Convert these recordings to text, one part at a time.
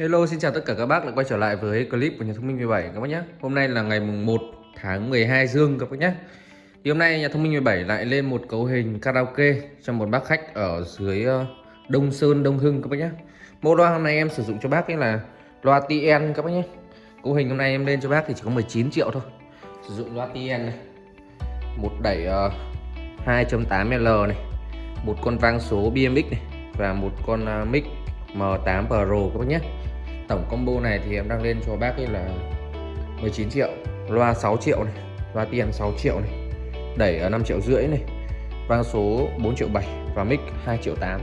Hello xin chào tất cả các bác đã quay trở lại với clip của nhà thông minh 17 các bác nhé. Hôm nay là ngày mùng 1 tháng 12 dương các bác nhé. Thì hôm nay nhà thông minh 17 lại lên một cấu hình karaoke cho một bác khách ở dưới ờ, Đông Sơn Đông Hưng các bác nhé. Mẫu loa hôm nay em sử dụng cho bác ấy là loa TN các bác nhé. Cấu hình hôm nay em lên cho bác thì chỉ có 19 triệu thôi. Sử dụng loa TN này. Một đẩy ờ, uh, 2.8L này. Một con vang số BMX này Và một con uh, mic M8 Pro các bác nhé. Tổng combo này thì em đang lên cho bác ấy là 19 triệu, Loa 6 triệu này, Loa tiền 6 triệu này, Đẩy ở 5 triệu rưỡi này, Vang số 4 triệu 7 Và mic 2 triệu 8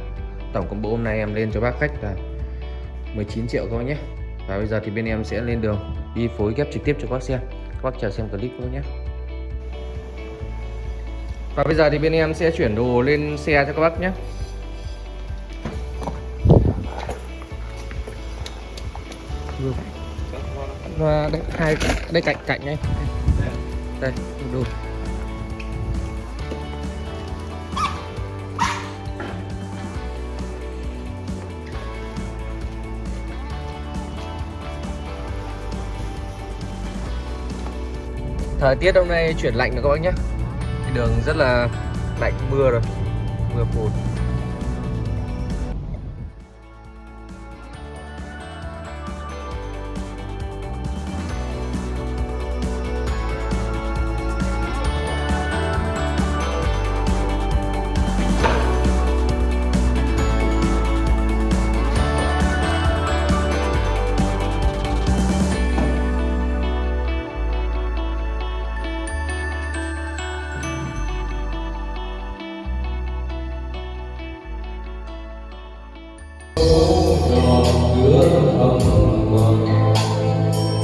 Tổng combo hôm nay em lên cho bác khách là 19 triệu thôi nhé. Và bây giờ thì bên em sẽ lên đường Đi phối ghép trực tiếp cho các bác xem. Các bác chờ xem clip các nhé. Và bây giờ thì bên em sẽ chuyển đồ lên xe cho các bác nhé. Vừa và đây, hai, đây cạnh cạnh này đây đồ thời tiết hôm nay chuyển lạnh rồi các bác nhé. Đường rất là lạnh, mưa rồi. Mưa phùn.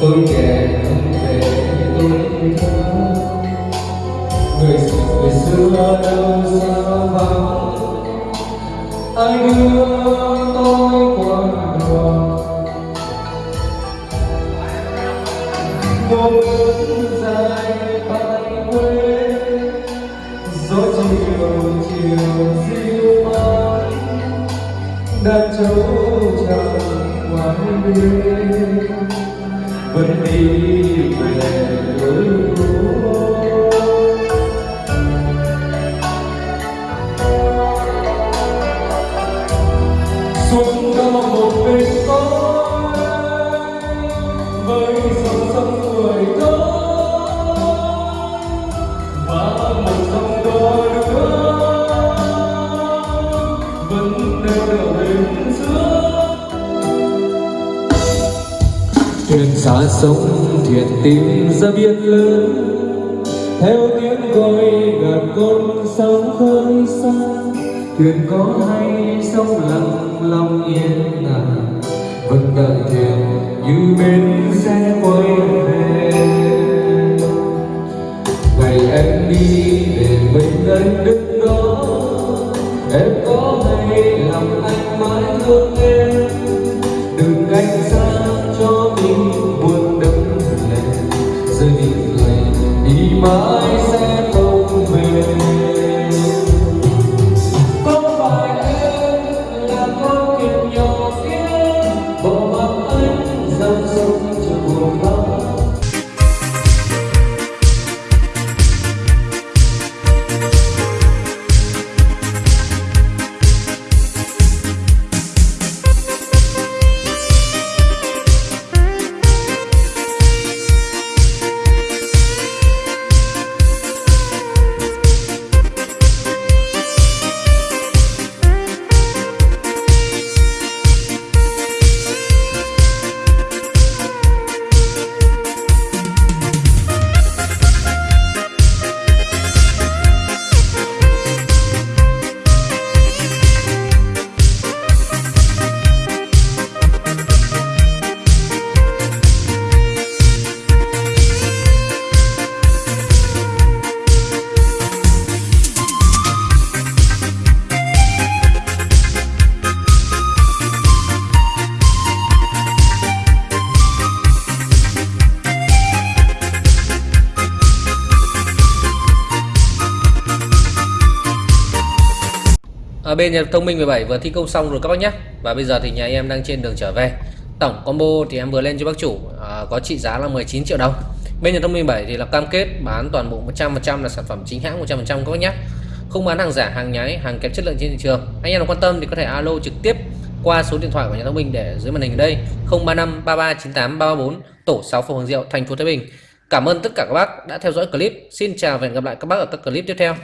Tôi kể về tôi thơ người người xưa đâu xa vắng. Anh đưa tôi qua đường một bước dài tay quê. Gió chiều chiều diêu mãi đã trâu chẳng ngoài biên vẫn đi về với cô xuống đó xa sông thuyền tìm ra biển lớn theo tiếng gọi gần con sóng khơi xa. Thuyền có hay sông lặng lòng yên lặng, vẫn đợi thuyền như bên xe quay về. Ngày em đi để mình anh đứng ở bên nhà thông minh 17 vừa thi công xong rồi các bác nhé và bây giờ thì nhà em đang trên đường trở về. Tổng combo thì em vừa lên cho bác chủ à, có trị giá là 19 triệu đồng. Bên nhà thông minh 7 thì là cam kết bán toàn bộ 100% là sản phẩm chính hãng 100% các bác nhé không bán hàng giả hàng nhái hàng kém chất lượng trên thị trường. Anh em nào quan tâm thì có thể alo trực tiếp qua số điện thoại của nhà thông minh để dưới màn hình ở đây. 035 3398 334 tổ 6 phường Hoàng Diệu thành phố Thái Bình. Cảm ơn tất cả các bác đã theo dõi clip. Xin chào và hẹn gặp lại các bác ở các clip tiếp theo.